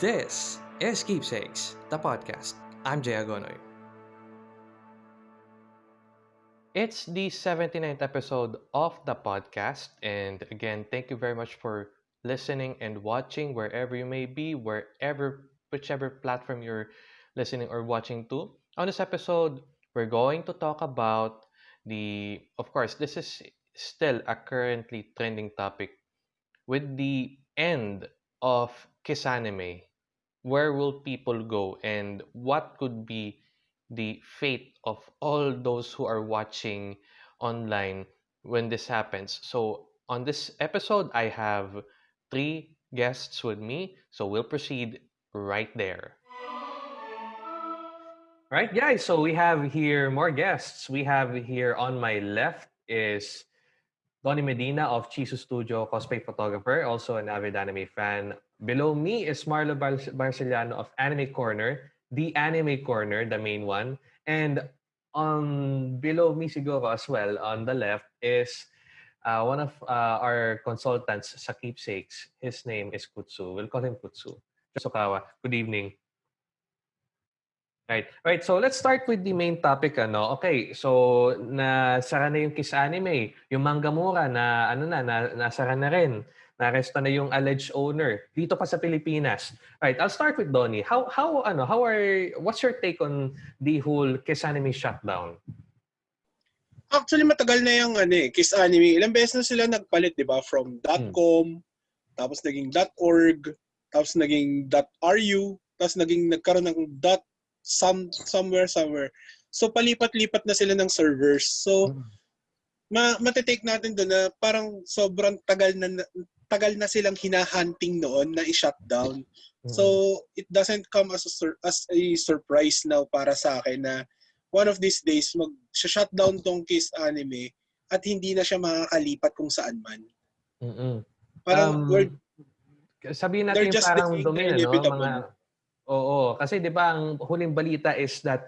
This is Keepsakes, the podcast. I'm Jay Agonoy. It's the 79th episode of the podcast. And again, thank you very much for listening and watching wherever you may be, wherever, whichever platform you're listening or watching to. On this episode, we're going to talk about the, of course, this is still a currently trending topic with the end of Kiss Anime where will people go and what could be the fate of all those who are watching online when this happens. So, on this episode, I have three guests with me. So, we'll proceed right there. Right, guys. So, we have here more guests. We have here on my left is Donny Medina of Chisu Studio, cosplay photographer, also an avid anime fan. Below me is Marlo Bar Barceliano of Anime Corner, the Anime Corner, the main one. And on below me siguro as well, on the left, is uh, one of uh, our consultants sa Keepsakes. His name is Kutsu. We'll call him Kutsu. Sokawa, good evening. Right. Right. So let's start with the main topic ano. Okay. So na sara na yung Kiss Anime, yung Mangamura na ano na, na nasara na rin. Naresto na yung alleged owner dito pa sa Pilipinas. Right. I'll start with Donnie. How how ano, how are what's your take on the whole Kiss Anime shutdown? Actually matagal na yung ano eh, Kiss Anime. Ilang beses na sila nagpalit, 'di ba? From .com, hmm. tapos naging .org, tapos naging .ru, tapos naging nagkaroon ng some somewhere somewhere. So palipat-lipat na sila ng servers. So mm. ma matitake natin doon na parang sobrang tagal na tagal na silang hinahunting noon na i-shutdown. Mm. So it doesn't come as a sur- as a surprise now para sa akin na one of these days mag-shutdown tong Kiss Anime at hindi na siya makakalipat kung saan man. Mm-mm. Parang um, we're, sabihin natin yung parang domain, no? mga Oo, kasi 'di ba ang huling balita is that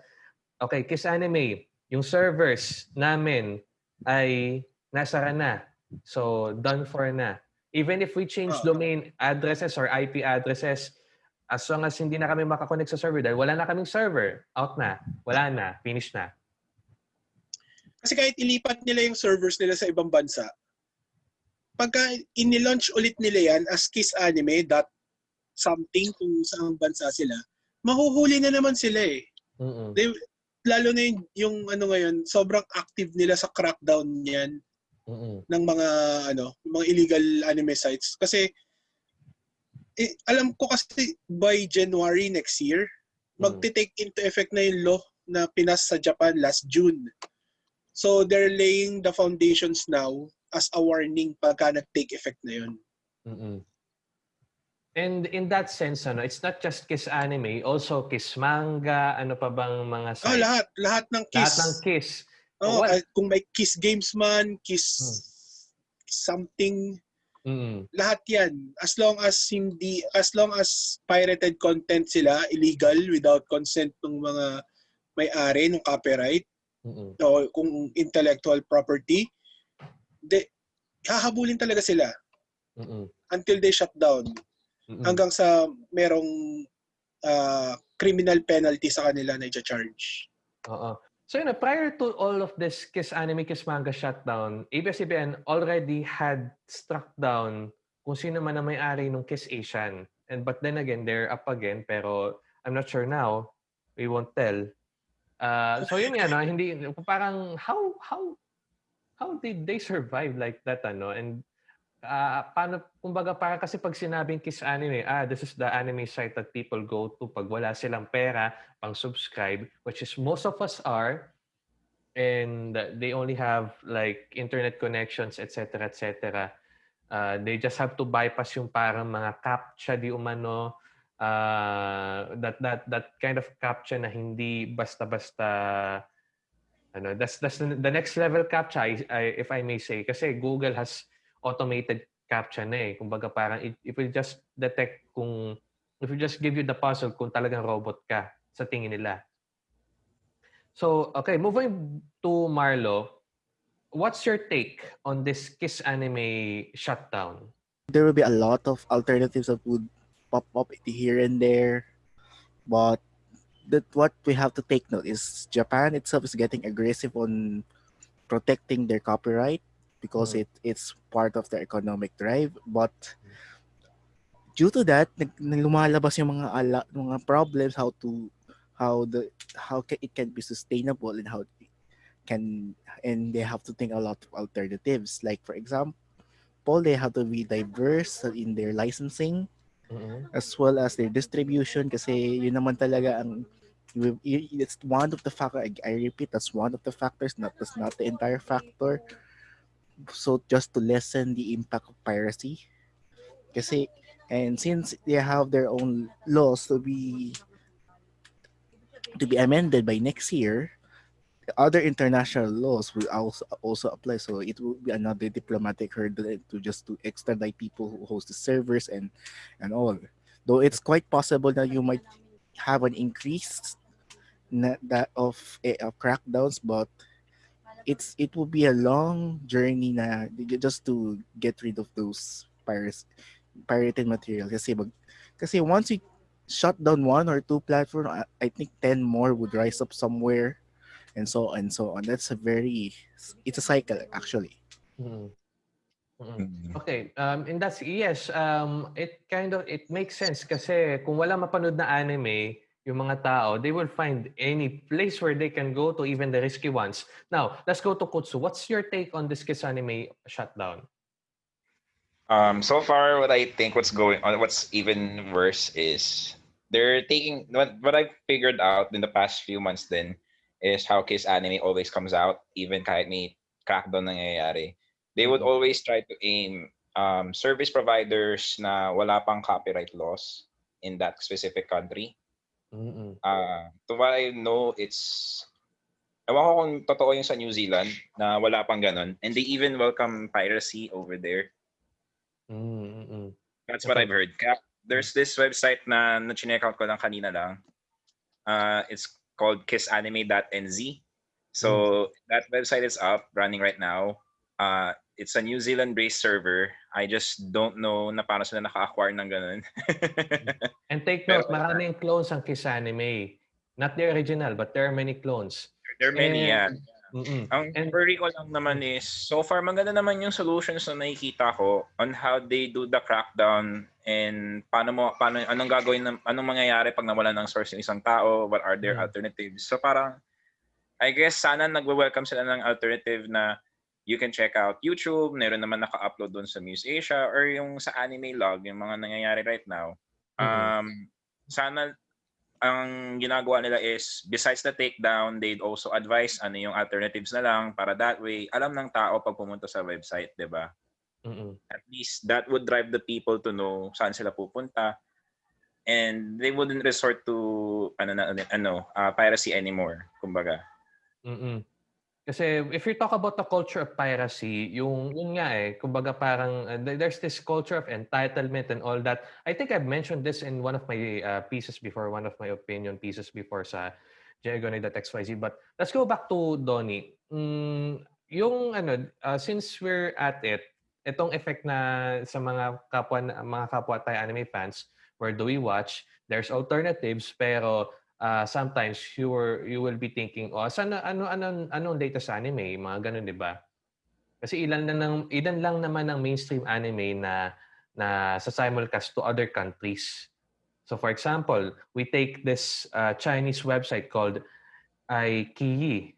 okay, Kiss Anime, yung servers namin ay nasara na. So, done for na. Even if we change uh, domain addresses or IP addresses, as long as hindi na kami makakonect sa server dahil wala na kaming server, out na, wala na, finish na. Kasi kahit ilipat nila yung servers nila sa ibang bansa, pagka inilaunch ulit nila yan as Kiss Anime, dot something kung saan bansa sila, mahuhuli na naman sila eh. Mm-hmm. They, lalo na yung, yung ano ngayon, sobrang active nila sa crackdown niyan mm-hmm. ng mga ano, mga illegal anime sites kasi eh, alam ko kasi by January next year, mm-hmm. magte-take into effect na yung law na pinas sa Japan last June. So they're laying the foundations now as a warning pagka nag-take effect na yun. Mm-hmm. And in that sense, ano, it's not just Kiss Anime, also Kiss Manga, ano pa bang mga sites? Oh, lahat. Lahat ng Kiss. Lahat ng Kiss. Oh, oh kung may Kiss Games man, Kiss hmm. something, mm. lahat yan. As long as hindi, as long as pirated content sila, illegal, without consent ng mga may-ari ng copyright, mm-hmm. o kung intellectual property, de, hahabulin talaga sila. Mm-hmm. Until they shut down. Mm-hmm. Hanggang sa merong uh, criminal penalty sa kanila na i-charge. Oo. So yun, prior to all of this Kiss Anime, Kiss Manga shutdown, ABS-CBN already had struck down kung sino man ang may-ari ng Kiss Asian. And but then again, they're up again, pero I'm not sure now. We won't tell. Uh, so yun nga, no? hindi, parang how, how, how did they survive like that, ano? And uh, paano, kumbaga para kasi pag sinabing Kiss Anime, ah, this is the anime site that people go to pag wala silang pera pang subscribe, which is most of us are, and they only have like internet connections, etc., etc. Uh, they just have to bypass yung parang mga captcha di umano, uh, that that that kind of captcha na hindi basta-basta ano that's that's the next level captcha I, I, if I may say kasi Google has automated captcha na eh. Kumbaga parang it, it will just detect kung if you just give you the puzzle kung talagang robot ka sa tingin nila. So, okay, moving to Marlo, what's your take on this Kiss Anime shutdown? There will be a lot of alternatives that would pop up here and there. But that what we have to take note is Japan itself is getting aggressive on protecting their copyright because Mm. it it's part of their economic drive. But due to that, nag, lumalabas yung mga ala, mga problems how to how the how ca- it can be sustainable and how it can and they have to think a lot of alternatives. Like for example, they have to be diverse in their licensing Mm-mm. as well as their distribution kasi yun naman talaga ang it's one of the factor I, I repeat that's one of the factors not that's not the entire factor so just to lessen the impact of piracy kasi and since they have their own laws to be to be amended by next year other international laws will also also apply. So it will be another diplomatic hurdle to just to extradite people who host the servers and and all. Though it's quite possible that you might have an increase that of, eh, of crackdowns but it's it will be a long journey na just to get rid of those pirates pirated material. Kasi kasi once you shut down one or two platform I, I think 10 more would rise up somewhere and so on and so on that's a very it's a cycle actually Mm. Okay, um, and that's, yes, um, it kind of, it makes sense kasi kung wala mapanood na anime, yung mga tao, they will find any place where they can go to, even the risky ones. Now, let's go to Kutsu. What's your take on this Kiss Anime shutdown? Um, so far, what I think what's going on, what's even worse is they're taking what what I figured out in the past few months. Then is how Kiss Anime always comes out, even kahit may crackdown nangyayari. They would Mhm. always try to aim um, service providers na wala pang copyright laws in that specific country. Mm-mm. Uh, to what I know, it's Ewan ko kung totoo yung sa New Zealand na wala pang ganun. And they even welcome piracy over there. Mm-mm. That's what I've heard. Kaya there's this website na na-check out ko lang kanina lang. Uh, it's called kissanime.nz. So that website is up, running right now. Uh, it's a New Zealand-based server. I just don't know na paano sila naka-acquire ng ganun. And take Pero- note, maraming clones ang Kiss Anime. Not the original, but there are many clones. there are many, yeah. Mm-mm. Ang And- worry ko lang naman is, so far maganda naman yung solutions na nakikita ko on how they do the crackdown and paano mo, paano, anong gagawin, ng, anong mangyayari pag nawala ng source yung isang tao, what are their Mm. alternatives. So parang, I guess sana nagwe-welcome sila ng alternative na you can check out YouTube, meron naman naka-upload doon sa Muse Asia or yung sa Anime Log, yung mga nangyayari right now. Mhm. Um, sana ang ginagawa nila is besides the takedown, they'd also advise ano yung alternatives na lang para that way alam ng tao pag pumunta sa website, 'di ba? Mm-mm. At least that would drive the people to know saan sila pupunta and they wouldn't resort to ano na ano uh, piracy anymore, kumbaga. Mm-mm. Kasi if you talk about the culture of piracy, yung yun nga eh, kumbaga parang uh, there- there's this culture of entitlement and all that. I think I've mentioned this in one of my uh, pieces before, one of my opinion pieces before sa Diagonal.xyz. But let's go back to Donnie. Mm, yung ano, uh, since we're at it, itong effect na sa mga kapwa mga kapwa tayo anime fans, where do we watch? There's alternatives pero uh, sometimes you were you will be thinking, oh, sana ano ano anong latest anime, mga ganun, 'di ba? Kasi ilan lang ng ilan lang naman ang mainstream anime na na sa simulcast to other countries. So for example, we take this uh, Chinese website called iQIYI.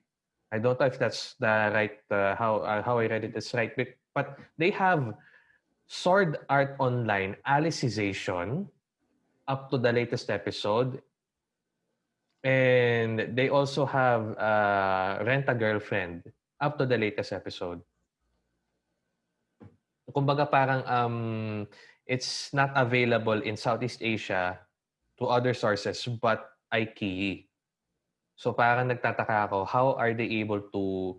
I don't know if that's the right uh, how uh, how I read it is right, but, but they have Sword Art Online Alicization up to the latest episode And they also have uh, Rent a Girlfriend up to the latest episode. Kumbaga parang um, it's not available in Southeast Asia to other sources but IKEA. So parang nagtataka ako, how are they able to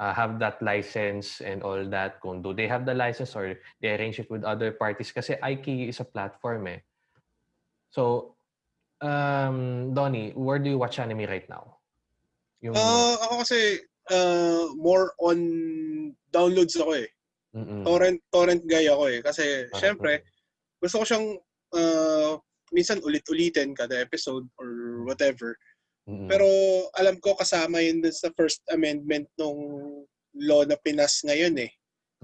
uh, have that license and all that? Kung do they have the license or they arrange it with other parties? Kasi IKEA is a platform eh. So Um, Donnie, where do you watch anime right now? Yung, Ah, ako kasi uh, more on downloads ako eh. Mm-mm. Torrent torrent guy ako eh kasi Ah, syempre gusto ko siyang uh, minsan ulit-ulitin kada episode or whatever. Mm-mm. Pero alam ko kasama yun dun sa first amendment nung law na Pinas ngayon eh.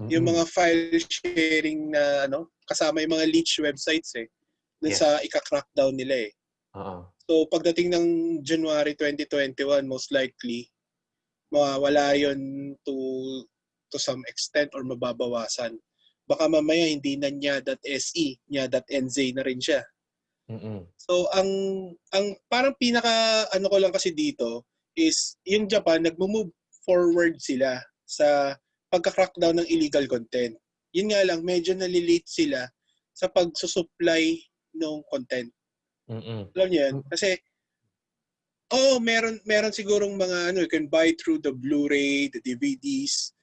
Yung Mm-mm. mga file sharing na ano, kasama yung mga leech websites eh. Dun Yes. sa ika-crackdown nila eh. Oo. So pagdating ng January 2021, most likely, mawawala yun to to some extent or mababawasan. Baka mamaya hindi na nya.se, nya.nz na rin siya. Mm-mm. So ang ang parang pinaka ano ko lang kasi dito is yung Japan nagmo-move forward sila sa pagka-crackdown ng illegal content. Yun nga lang medyo nalilate sila sa pagsusupply ng content. Mm-mm. Alam niyo yan? Kasi oh, meron meron sigurong mga ano, you can buy through the Blu-ray, the DVDs.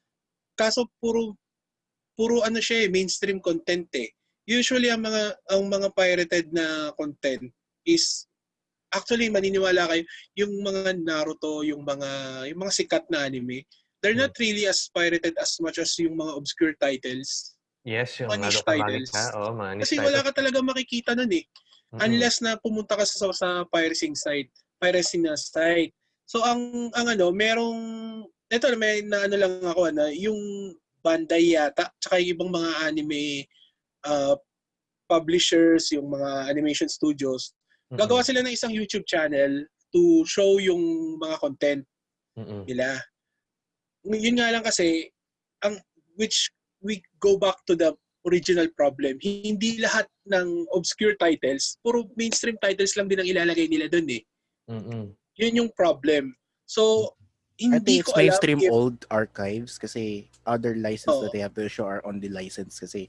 Kaso puro puro ano siya eh, mainstream content eh. Usually ang mga ang mga pirated na content is actually maniniwala kayo yung mga Naruto, yung mga yung mga sikat na anime, they're not really as pirated as much as yung mga obscure titles. Yes, yung Mga titles. Magica. Oo, mga Kasi wala titles. ka talaga makikita nun eh. Unless na pumunta ka sa, sa piracy site, piracy na site. So ang ang ano, merong ito may na ano lang ako na yung Bandai yata tsaka yung ibang mga anime uh, publishers, yung mga animation studios, Mm-mm. gagawa sila ng isang YouTube channel to show yung mga content Mm-mm. nila. Yun nga lang kasi ang which we go back to the original problem. Hindi lahat ng obscure titles, puro mainstream titles lang din ang ilalagay nila doon eh. Mm-mm. Yun yung problem. So, I hindi think it's ko alam mainstream if, old archives kasi other license Oo. that they have to show are on the license kasi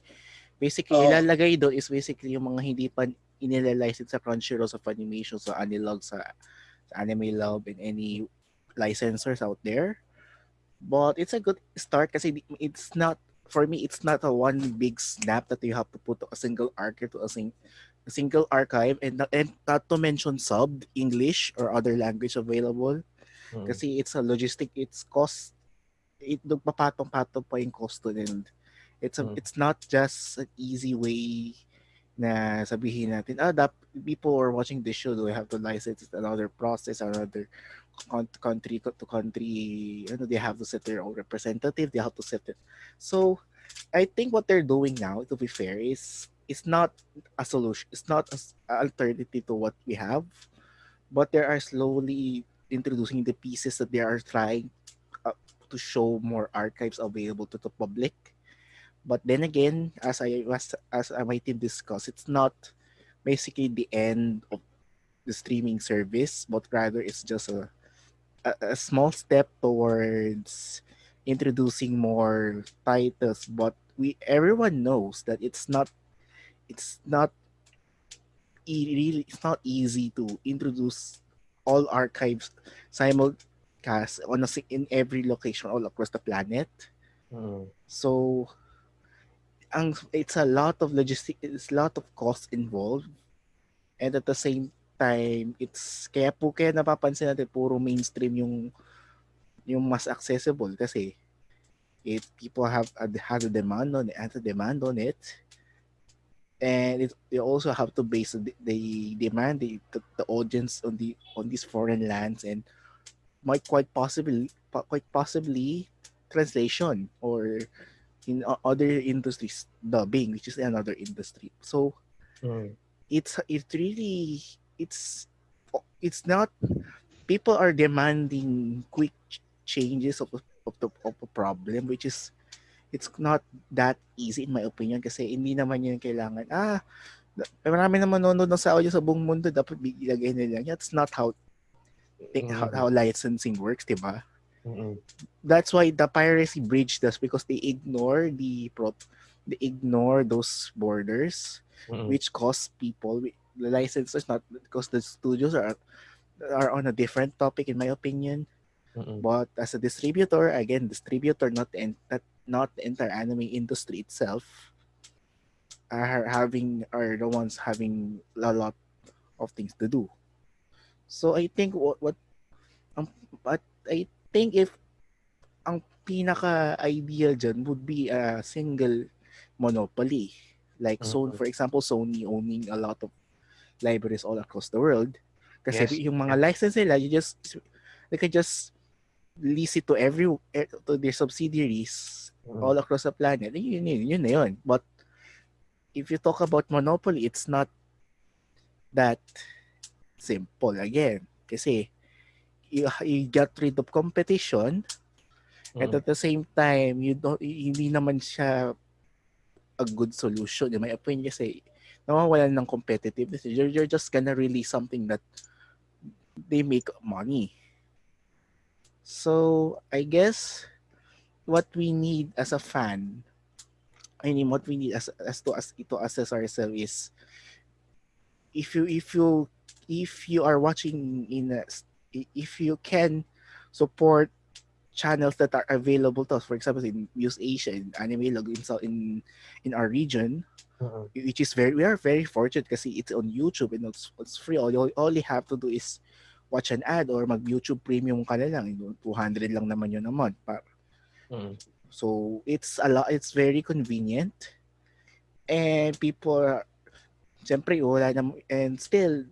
basically Oo. ilalagay doon is basically yung mga hindi pa inilalicense sa Crunchyroll sa Funimation sa Anilog sa, sa Anime Love and any licensors out there but it's a good start kasi it's not for me it's not a one big snap that you have to put a single archive to a, sing, a single archive and and not to mention subbed English or other language available Mm-mm. kasi it's a logistic, it's cost, it nagpapatong-patong pa yung cost to and it's a, Mm. it's not just an easy way na sabihin natin, ah, dap, people who are watching this show, do I have to license another process, another country to country, ano, they have to set their own representative, they have to set it. So, I think what they're doing now, to be fair, is it's not a solution, it's not an alternative to what we have, but they are slowly introducing the pieces that they are trying uh, to show more archives available to the public. But then again, as I was as my team discussed, it's not basically the end of the streaming service, but rather it's just a a, a small step towards introducing more titles. But we everyone knows that it's not it's not e- really it's not easy to introduce all archives simulcast on a, in every location all across the planet. Mm-mm. So, ang it's a lot of logistic, it's a lot of cost involved, and at the same time, it's kaya po kaya napapansin natin puro mainstream yung yung mas accessible kasi it people have a, have a demand on it, have a demand on it, and it, they also have to base the, the demand the, the audience on the on these foreign lands and might quite possibly quite possibly translation or in other industries dubbing which is another industry so Mm. it's it's really it's it's not people are demanding quick changes of, of the of a problem which is it's not that easy in my opinion kasi hindi naman yun kailangan ah marami naman nanonood ng sa audio sa buong mundo dapat ilagay nila that's not how thi- how, Mm. how licensing works diba Mm-mm. that's why the piracy breached us because they ignore the prop they ignore those borders Mm-mm. which cost people the licenses not because the studios are are on a different topic in my opinion Mm-mm. but as a distributor again distributor not the not, not the entire anime industry itself are having are the ones having a lot of things to do so i think what what um, but i think if ang pinaka ideal dyan would be a single monopoly Like Sony, Mhm. for example, Sony owning a lot of libraries all across the world. Kasi Yes. yung mga license nila, you just they can just lease it to every eh, to their subsidiaries Mm. all across the planet. Yun, yun, yun na yun. But if you talk about monopoly, it's not that simple again. Kasi you, you get rid of competition and Mm. at the same time, you don't, hindi naman siya a good solution. In my opinion, kasi nawawalan ng competitiveness. You're, you're just gonna release something that they make money. So, I guess what we need as a fan, I mean, what we need as, as to as to assess ourselves is if you if you if you are watching in a, if you can support channels that are available to us, for example, in Muse Asia, in Anime Log, in, so- in in our region, Mm. which is very we are very fortunate kasi it's on YouTube and it's, it's free. All you all you have to do is watch an ad or mag YouTube Premium ka na lang. You know, 200 lang naman yun a month. Pa- Mm. So it's a lot. It's very convenient, and people, are, siyempre wala na, and still,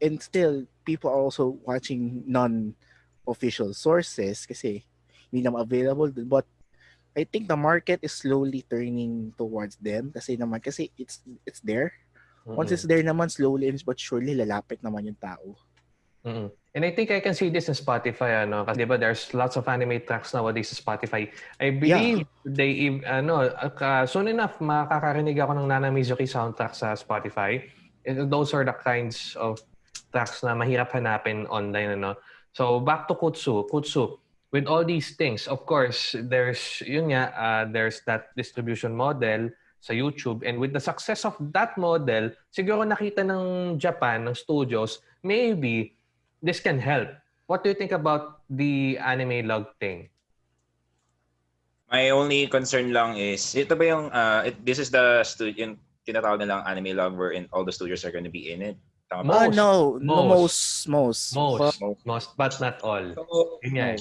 and still people are also watching non-official sources kasi hindi naman available dun. But I think the market is slowly turning towards them kasi naman kasi it's it's there. Once it's there naman slowly but surely lalapit naman yung tao. Mm. And I think I can see this in Spotify, ano, kasi diba there's lots of anime tracks nowadays sa Spotify. I believe they, ev- ano, uh, soon enough, makakarinig ako ng Nana Mizuki soundtrack sa Spotify. And those are the kinds of tracks na mahirap hanapin online, ano. So back to Kutsu. Kutsu, with all these things, of course, there's, yun nga, uh, there's that distribution model sa YouTube. And with the success of that model, siguro nakita ng Japan, ng studios, maybe this can help. What do you think about the anime log thing? My only concern lang is, ito ba yung, uh, it, this is the studio, yung tinatawag nilang anime log wherein all the studios are going to be in it. Tama Most, no, no, most, most, most. Most, Most. most, but not all. So, Yun nga eh.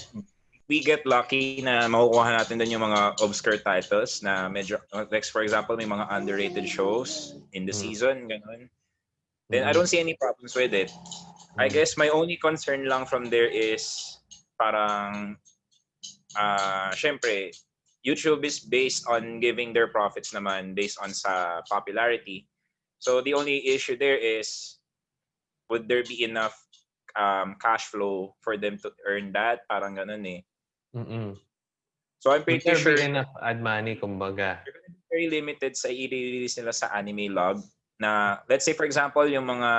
we get lucky na makukuha natin dun yung mga obscure titles na medyo, like for example, may mga underrated shows in the Mm. season, ganun. Then I Mm. don't see any problems with it. I Mm. guess my only concern lang from there is parang, ah, syempre, YouTube is based on giving their profits naman based on sa popularity. So the only issue there is, would there be enough um, cash flow for them to earn that? Parang ganun eh. Mm-mm. So I'm pretty sure enough ad money, kumbaga? very limited sa i-release nila sa anime log na let's say for example yung mga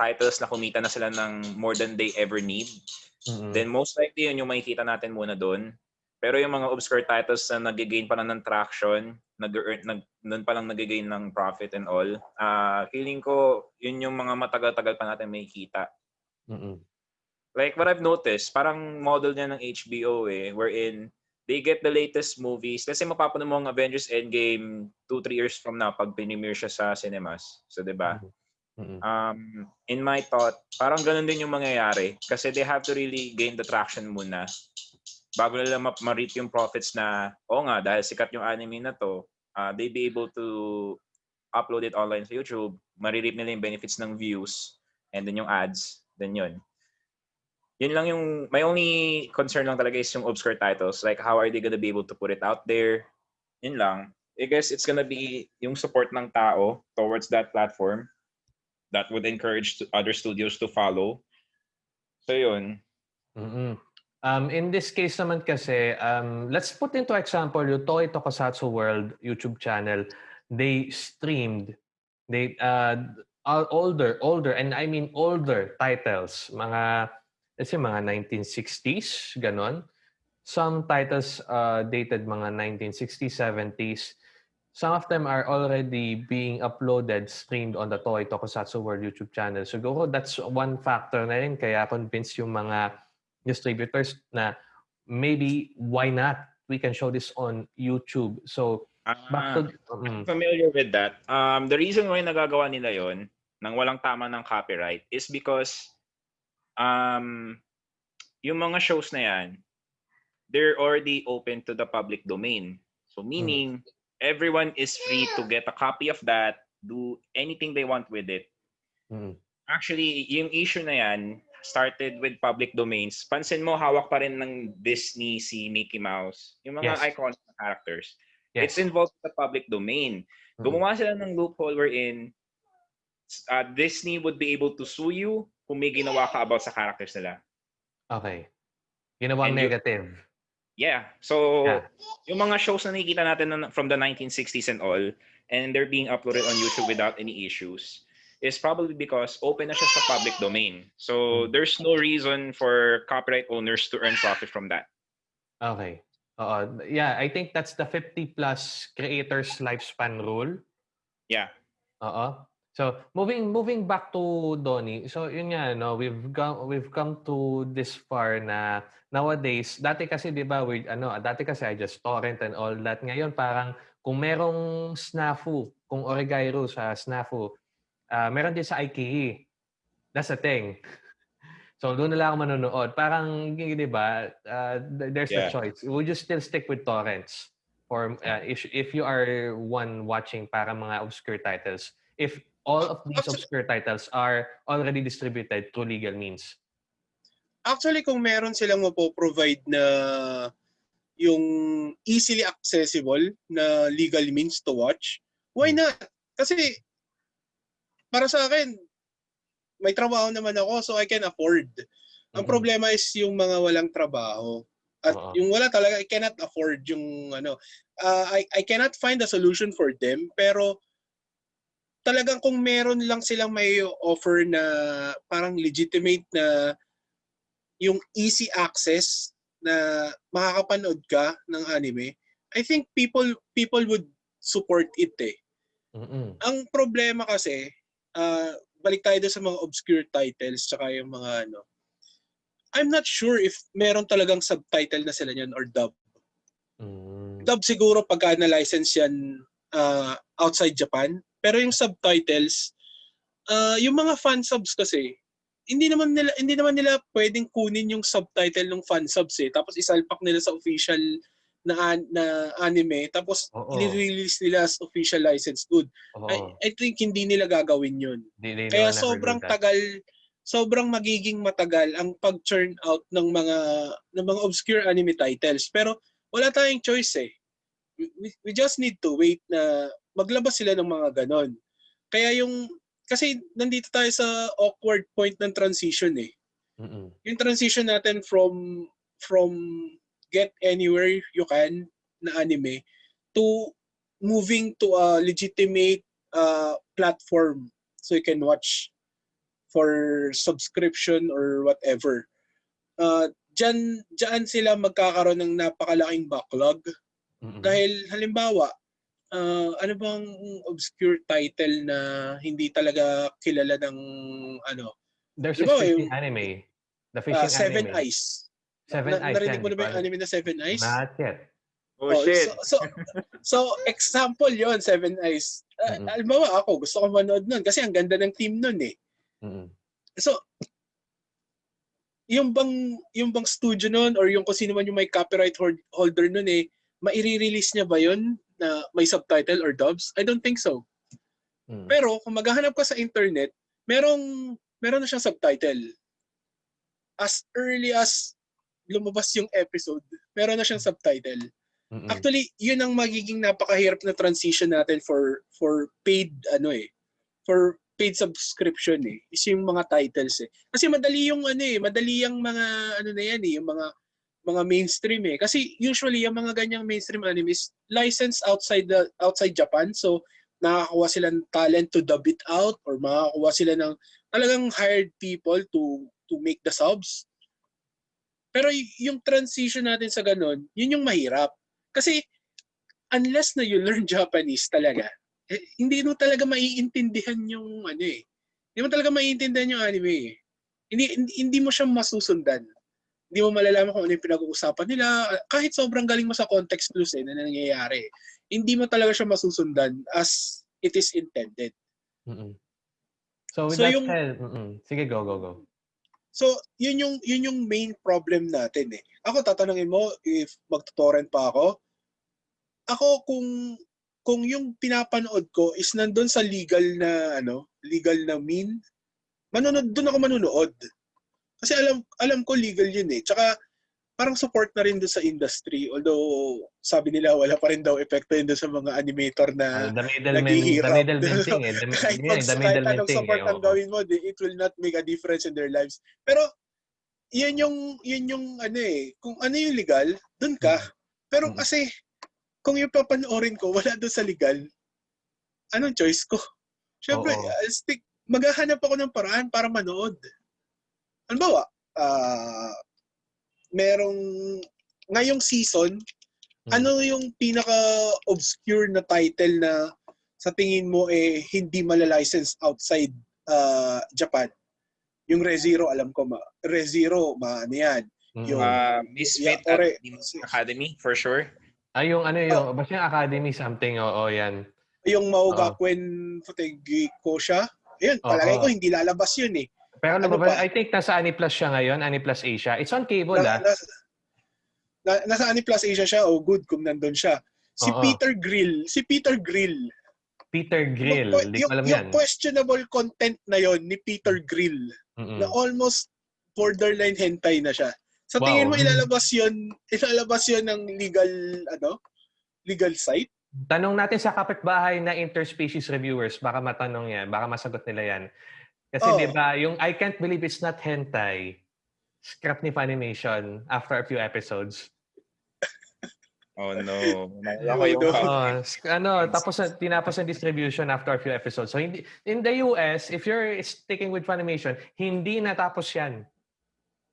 titles na kumita na sila ng more than they ever need Mm-mm. then most likely yun yung makikita natin muna doon pero yung mga obscure titles na nag-gain pa lang ng traction nag nag doon pa lang nag-gain ng profit and all ah feeling ko yun yung mga matagal-tagal pa natin makikita Mm-mm. like what I've noticed, parang model niya ng HBO eh, wherein they get the latest movies. Let's say mapapanood mo ang Avengers Endgame 2-3 years from now pag premiere siya sa cinemas. So, di ba? Mm-mm. Um, in my thought, parang ganun din yung mangyayari kasi they have to really gain the traction muna bago nila ma- ma-reap yung profits na, oo nga, dahil sikat yung anime na to, uh, they be able to upload it online sa YouTube, marireap nila yung benefits ng views and then yung ads, then yun. Yun lang yung, my only concern lang talaga is yung obscure titles. Like, how are they gonna be able to put it out there? Yun lang. I guess it's gonna be yung support ng tao towards that platform that would encourage other studios to follow. So yun. Mm-mm. Um, in this case naman kasi, um, let's put into example yung Toy Tokusatsu World YouTube channel. They streamed, they uh, older, older, and I mean older titles, mga, let's say mga 1960s, ganon. Some titles uh, dated mga 1960s, 70s. Some of them are already being uploaded, streamed on the Toy Tokusatsu World YouTube channel. Siguro that's one factor na rin kaya convinced yung mga distributors na maybe why not we can show this on YouTube. So back to mm, I'm familiar with that. Um, the reason why nagagawa nila yon nang walang tama ng copyright is because um, yung mga shows na yan, they're already open to the public domain. So meaning, everyone is free to get a copy of that, do anything they want with it. Mm. Actually, yung issue na yan started with public domains. Pansin mo, hawak pa rin ng Disney si Mickey Mouse. Yung mga Yes. iconic na characters. Yes. It's involved in the public domain. Mm. Gumawa sila ng loophole wherein uh, Disney would be able to sue you kung may ginawa ka about sa characters nila. Okay. Ginawang And you- negative. Yeah. So, Yeah. yung mga shows na nakikita natin na- from the 1960s and all, and they're being uploaded on YouTube without any issues, is probably because open na siya sa public domain. So, there's no reason for copyright owners to earn profit from that. Okay. Oo. Yeah, I think that's the 50 plus creators lifespan rule. Yeah. Oo. So, moving moving back to Donnie. So, yun nga no, we've come we've come to this far na nowadays, dati kasi 'di ba, we ano, dati kasi I just torrent and all that. Ngayon parang kung merong snafu, kung Origairo sa snafu, ah meron din sa IKEA. That's the thing. So, doon na lang ako manonood. Parang, di ba, uh, th- there's a Yeah. choice. Would you still stick with torrents? Or uh, if, if you are one watching para mga obscure titles, if all of these Actu- obscure titles are already distributed through legal means. Actually, kung meron silang mapo-provide na yung easily accessible na legal means to watch, why Hmm. not? Kasi para sa akin, may trabaho naman ako so I can afford. Ang Mm-mm. problema is yung mga walang trabaho. At Oo. yung wala talaga, I cannot afford yung ano. uh, I, I cannot find a solution for them. Pero talagang kung meron lang silang may offer na parang legitimate na yung easy access na makakapanood ka ng anime, I think people people would support it eh. Mm-mm. Ang problema kasi, ah, balik tayo sa mga obscure titles tsaka yung mga ano. I'm not sure if meron talagang subtitle na sila niyan or dub. Mm. Dub siguro pagka na-license yan ah, outside Japan. Pero yung subtitles, ah, yung mga fan subs kasi, hindi naman nila hindi naman nila pwedeng kunin yung subtitle ng fan subs eh tapos isalpak nila sa official na na anime tapos Oo. i-release nila as official licensed good. Oo. I, I think hindi nila gagawin yun. They- they Kaya sobrang tagal, sobrang magiging matagal ang pag-churn out ng mga ng mga obscure anime titles. Pero wala tayong choice eh. We, we- we just need to wait na maglabas sila ng mga ganon. Kaya yung kasi nandito tayo sa awkward point ng transition eh. Mm-mm. Yung transition natin from from get anywhere you can na anime to moving to a legitimate uh, platform so you can watch for subscription or whatever. Uh, dyan, dyan sila magkakaroon ng napakalaking backlog Mm-mm. dahil halimbawa, uh, ano bang obscure title na hindi talaga kilala ng ano, There's Di a fishing yung- anime. The uh, fishing Seven anime. Eyes. Seven Na- Eyes. narinig yan, mo na ba yung anime na Seven Eyes? Not yet. Oh, Oh, shit. So, so, so, example yon Seven Eyes. Uh, Mm-mm. Halimbawa ako, gusto ko manood nun kasi ang ganda ng team nun eh. Mm-mm. So, yung bang, yung bang studio nun or yung kung sino man yung may copyright hold- holder nun eh, maire-release niya ba yun na may subtitle or dubs? I don't think so. Mm. Pero kung maghahanap ka sa internet, merong meron na siyang subtitle. As early as lumabas yung episode, meron na siyang subtitle. Mm-mm. Actually, yun ang magiging napakahirap na transition natin for for paid ano eh. For paid subscription eh. Is yung mga titles eh. Kasi madali yung ano eh, madali yung mga ano na yan eh, yung mga mga mainstream eh. Kasi usually yung mga ganyang mainstream animes licensed outside the outside Japan. So nakakakuha sila ng talent to dub it out or makakakuha sila ng talagang hired people to to make the subs. Pero yung transition natin sa ganun, yun yung mahirap. Kasi unless na you learn Japanese talaga, eh, hindi mo talaga maiintindihan yung ano eh. Hindi mo talaga maiintindihan yung anime eh. Hindi, hindi, hindi mo siya masusundan. Hindi mo malalaman kung ano yung pinag-uusapan nila. Kahit sobrang galing mo sa context clues eh, na nangyayari. Hindi mo talaga siya masusundan as it is intended. Mm-mm. So with So that yung- said, mm-mm. sige go go go. So, yun yung yun yung main problem natin eh. Ako tatanungin mo if magto-torrent pa ako. Ako kung kung yung pinapanood ko is nandun sa legal na ano, legal na mean, manonood doon ako manonood. Kasi alam alam ko legal yun eh. Tsaka parang support na rin doon sa industry. Although sabi nila wala pa rin daw epekto yun doon sa mga animator na Uh, the naghihirap. the middleman thing eh. The, kahit, yun, eh, the kahit middleman anong thing support eh. ang gawin mo, it will not make a difference in their lives. Pero, yun yung, yun yung, ano eh, kung ano yung legal, dun ka. Pero Mm. kasi, kung yung papanoorin ko, wala doon sa legal, anong choice ko? Siyempre. I'll stick, maghahanap ako ng paraan para manood. Halimbawa, ah, merong, ngayong season, Mm. ano yung pinaka-obscure na title na sa tingin mo eh hindi malalicense outside uh, Japan? Yung ReZero, alam ko, ma ReZero, ma ano yan. Mm. yung- Uh, Misfit Yeah, ore- Academy, for sure. Ay, yung ano yung, Oh. basta yung academy something, oo, yan. Yung Maugakuen Futegi ko siya. Ayun, palagay ko hindi lalabas yun eh. Pero Ano lumabas, pa? I think nasa Aniplus siya ngayon, Aniplus Asia. It's on cable, Na, ah. na, na, nasa Ani Plus Asia siya, oh good kung nandun siya. Si Oo. Peter Grill, si Peter Grill. Peter Grill, yung, hindi ko alam yung yan. questionable content na yon ni Peter Grill. Mm-mm. na almost borderline hentai na siya. Sa Wow. tingin mo ilalabas 'yon, ilalabas 'yon ng legal ano? Legal site? Tanong natin sa kapitbahay na interspecies reviewers, baka matanong yan, baka masagot nila yan. Kasi Oo. di ba, yung I can't believe it's not hentai, scrap ni Funimation after a few episodes. Oh no. Naalala ko yung No. Oo, sk- ano, tapos na- tinapos ang distribution after a few episodes. So hindi in the US, if you're sticking with Funimation, hindi natapos yan.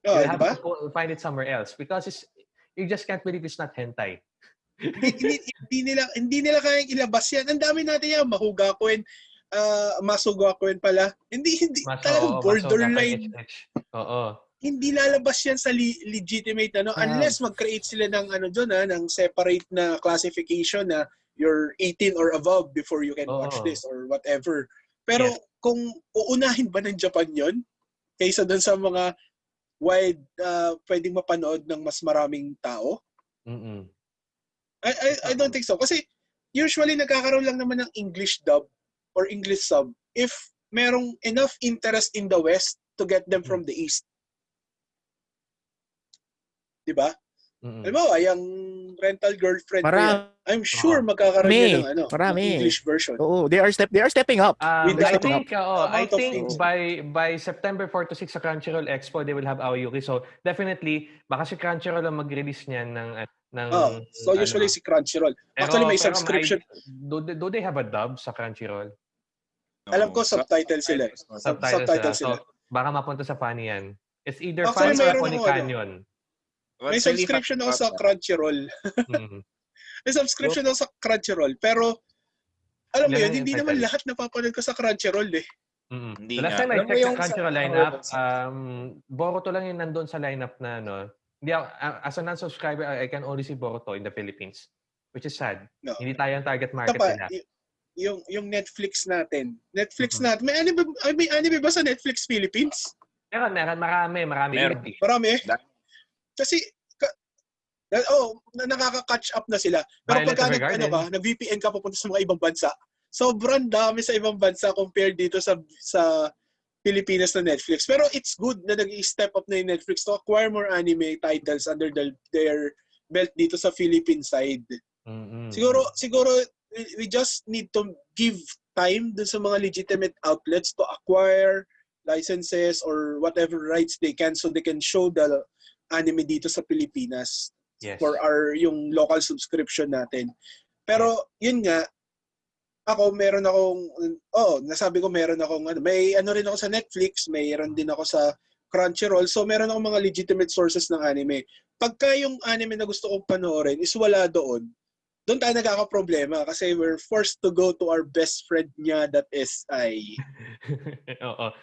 Oh, you have ba? to go- find it somewhere else because it's, you just can't believe it's not hentai. hindi, hindi- hindi nila hindi nila kayang ilabas 'yan. Ang dami natin yan, mahugakuen, uh, masugakuen pala. Hindi hindi Maso, talagang oo, borderline. maso, HH. Oo. Hindi lalabas 'yan sa li- legitimate ano Ah. unless mag-create sila ng ano doon ha, ng separate na classification na you're 18 or above before you can watch Oo. this or whatever. Pero Yes. kung uunahin ba ng Japan 'yon kaysa doon sa mga wide uh, pwedeng mapanood ng mas maraming tao? Mm-mm. I, I, I don't think so. Kasi usually nagkakaroon lang naman ng English dub or English sub if merong enough interest in the West to get them from the East. Diba? Mm-mm. Halimbawa, yung rental girlfriend ko yan, Marami. I'm sure Oo. magkakaroon Marami. ng, ano, ng Marami. English version. Oo, they are step they are stepping up. Um, With I think, oo, I amount of think by by September 4 to 6 sa Crunchyroll Expo, they will have Aoyuki. So, definitely, baka si Crunchyroll ang mag-release niyan ng, uh, ng Oh, so ano. usually si Crunchyroll. Pero- Actually, may pero subscription. do, they- do they have a dub sa Crunchyroll? Alam ko No. subtitle sila. eh. Sub- Subtitles, subtitles sila. sila. So, baka mapunta sa Funny yan. It's either Actually, Funny or mayroon Funny ako, ano. Canyon. May subscription ako sa Crunchyroll. Mm. May subscription ako sa Crunchyroll. Pero, alam mo Ilan yun, hindi titles? naman lahat napapanood ko sa Crunchyroll eh. Mm. Hindi The last nga. time I Alam mo checked yung sa Crunchyroll sa- lineup, sa- um, Boruto lang yung nandun sa lineup na ano. Hindi ako, a- as a non-subscriber, I I can only see Boruto in the Philippines. Which is sad. No. Hindi tayo ang target market Tapa, nila. y- yung yung Netflix natin. Netflix Mhm. natin. May anime, ay, may anime ba sa Netflix Philippines? Meron, meron, marami, marami. Meron. Indie. Marami eh. Kasi ka, na, oh, na, nakaka-catch up na sila. Pero Violet pagka nag, ano ka, nag-VPN ka papunta sa mga ibang bansa, sobrang dami sa ibang bansa compared dito sa sa Pilipinas na Netflix. Pero it's good na nag-step up na yung Netflix to acquire more anime titles under the, their belt dito sa Philippine side. Mm-mm. Siguro, siguro, we- we just need to give time dun sa mga legitimate outlets to acquire licenses or whatever rights they can so they can show the anime dito sa Pilipinas Yes. for our yung local subscription natin. Pero yun nga, ako meron akong oh, nasabi ko meron akong ano, may ano rin ako sa Netflix, mayroon din ako sa Crunchyroll. So meron akong mga legitimate sources ng anime. Pagka yung anime na gusto kong panoorin is wala doon, doon tayo nagkakaproblema kasi we're forced to go to our best friend niya that is I. Oo.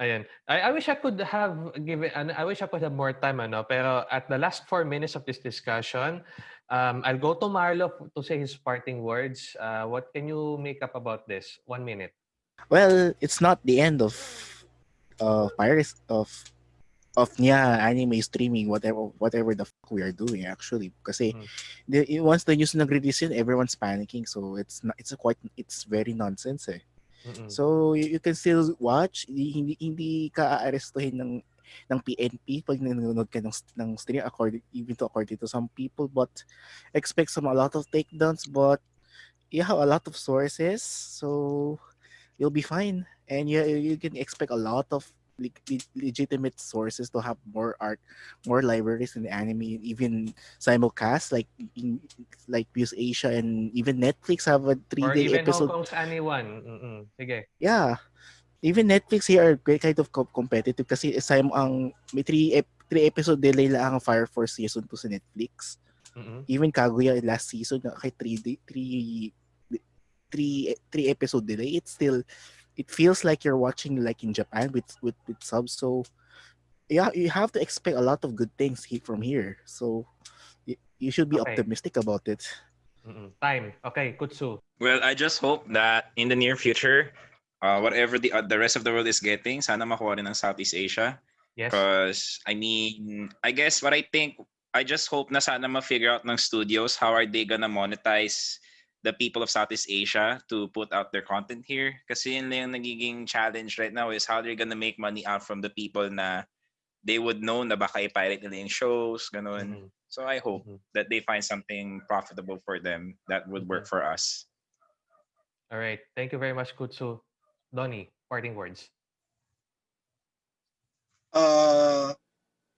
Ayan. I, I wish I could have given, ano, I wish I could have more time, ano, pero at the last four minutes of this discussion, um, I'll go to Marlo to say his parting words. Uh, what can you make up about this? One minute. Well, it's not the end of uh pirates of of yeah anime streaming whatever whatever the fuck we are doing actually. Kasi Mhm. the, once the news nag-release yun everyone's panicking. So it's not it's a quite it's very nonsense eh. Mm-mm. so you, you can still watch. Hindi hindi, hindi ka aarestuhin ng ng PNP pag nanonood ka ng, ng stream according even to according to some people. But expect some a lot of takedowns. But you have a lot of sources. So you'll be fine. And you you can expect a lot of le- le- legitimate sources to have more art more libraries in the anime even simulcast like in, like Views Asia and even Netflix have a three Or day even episode Hong Kong's Anyone. Mm-mm. Sige. yeah even Netflix here are great kind of co- competitive kasi sim ang may three ep- three episode delay lang ang Fire Force season 2 sa Netflix Mm-mm. even Kaguya last season na kay 3 day 3 three three episode delay it's still it feels like you're watching like in Japan with with with subs so yeah you have to expect a lot of good things he- from here so you, you should be Okay. optimistic about it Mm-mm. Time. Okay, Kutsu. Well, I just hope that in the near future, uh, whatever the uh, the rest of the world is getting, sana makuha rin ng Southeast Asia. Yes. Because I mean, I guess what I think, I just hope na sana ma-figure out ng studios how are they gonna monetize the people of Southeast Asia to put out their content here. Kasi yun lang yung nagiging challenge right now is how they're gonna make money out from the people na they would know na baka i-pirate nila yung shows, ganun. Mhm. So I hope Mhm. that they find something profitable for them that would work for us. All right. Thank you very much, Kutsu. Donnie, parting words. Ah,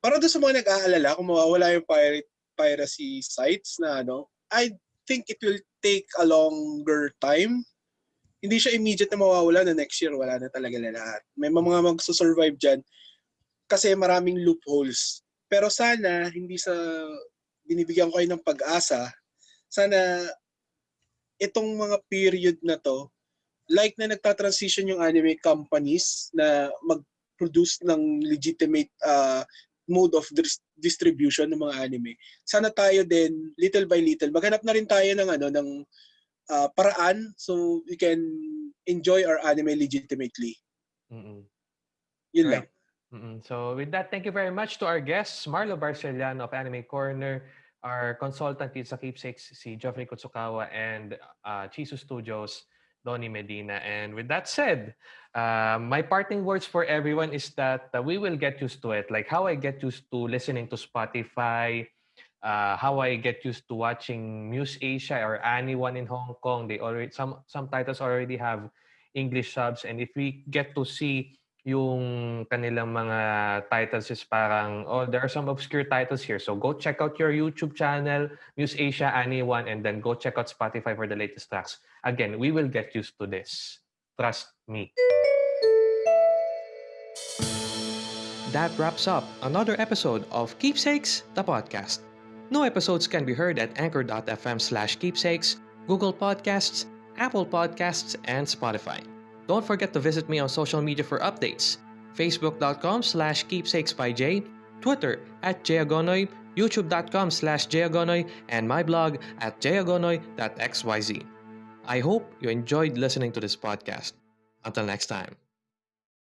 para doon sa mga nag-aalala kung mawawala yung pirate piracy sites na ano, I think it will take a longer time. Hindi siya immediate na mawawala na next year wala na talaga na lahat. May mga magsusurvive dyan kasi maraming loopholes. Pero sana hindi sa binibigyan ko kayo ng pag-asa, sana itong mga period na to, like na nagta-transition yung anime companies na mag produce ng legitimate uh, mode of dis- distribution ng mga anime. Sana tayo din little by little maghanap na rin tayo ng ano ng uh, paraan so we can enjoy our anime legitimately. Mm-mm. Yun Right. lang. Mm-mm. So with that, thank you very much to our guests, Marlo Barceliano of Anime Corner, our consultant dito sa Keepsakes, si Geoffrey Kutsukawa, and uh, Chisu Studios, Donnie Medina. And with that said, uh, my parting words for everyone is that uh, we will get used to it. Like how I get used to listening to Spotify, uh, how I get used to watching Muse Asia or anyone in Hong Kong. They already some some titles already have English subs, and if we get to see yung kanilang mga titles is parang, oh, there are some obscure titles here. So go check out your YouTube channel, Muse Asia, Anyone, and then go check out Spotify for the latest tracks. Again, we will get used to this. Trust me. That wraps up another episode of Keepsakes, the podcast. New episodes can be heard at anchor.fm slash keepsakes, Google Podcasts, Apple Podcasts, and Spotify. Don't forget to visit me on social media for updates. Facebook.com slash keepsakes by Jay, Twitter at Jayagonoy, YouTube.com slash Jayagonoy, and my blog at jayagonoy.xyz. I hope you enjoyed listening to this podcast. Until next time.